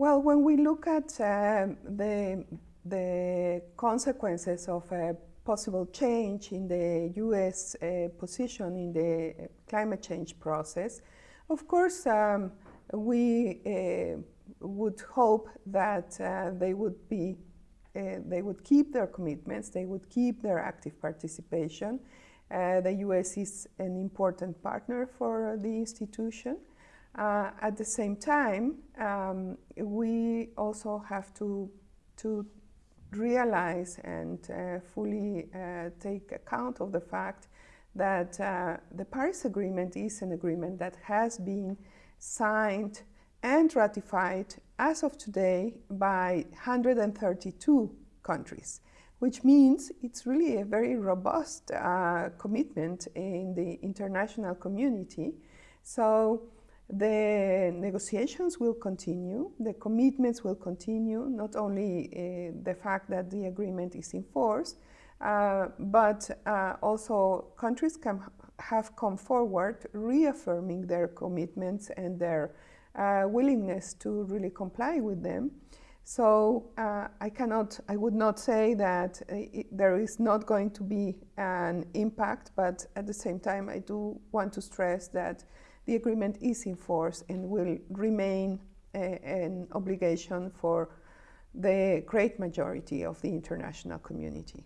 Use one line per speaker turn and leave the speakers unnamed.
Well, when we look at uh, the, the consequences of a possible change in the U.S. Uh, position in the climate change process, of course, um, we uh, would hope that uh, they would be, uh, they would keep their commitments, they would keep their active participation. Uh, the U.S. is an important partner for the institution. Uh, at the same time, um, we also have to, to realize and uh, fully uh, take account of the fact that uh, the Paris Agreement is an agreement that has been signed and ratified as of today by 132 countries, which means it's really a very robust uh, commitment in the international community. So the negotiations will continue, the commitments will continue, not only uh, the fact that the agreement is in force, uh, but uh, also countries can have come forward reaffirming their commitments and their uh, willingness to really comply with them. So uh, I cannot, I would not say that it, there is not going to be an impact, but at the same time I do want to stress that the agreement is in force and will remain a, an obligation for the great majority of the international community.